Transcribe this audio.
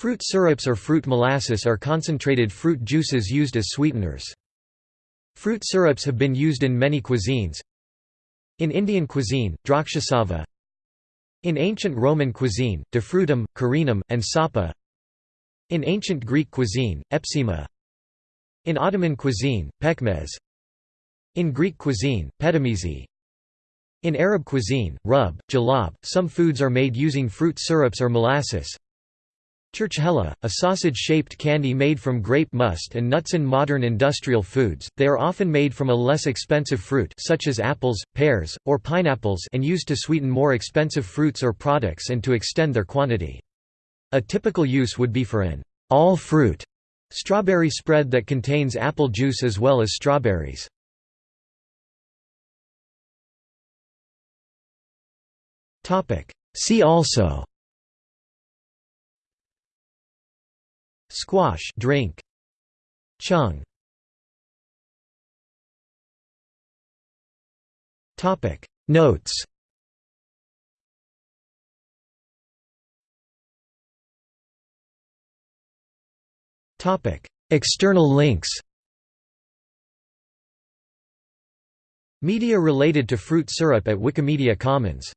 Fruit syrups or fruit molasses are concentrated fruit juices used as sweeteners. Fruit syrups have been used in many cuisines. In Indian cuisine, drakshasava. In ancient Roman cuisine, defrutum, carenum, and sapa. In ancient Greek cuisine, epsima. In Ottoman cuisine, pekmez. In Greek cuisine, petimezi. In Arab cuisine, rub, jalab, some foods are made using fruit syrups or molasses. Churchkhela, a sausage-shaped candy made from grape must and nuts in modern industrial foods, they are often made from a less expensive fruit such as apples, pears, or pineapples and used to sweeten more expensive fruits or products and to extend their quantity. A typical use would be for an all-fruit strawberry spread that contains apple juice as well as strawberries. See also Squash. Drink. Cheong. Topic. Notes. Topic. External links. Media related to fruit syrup at Wikimedia Commons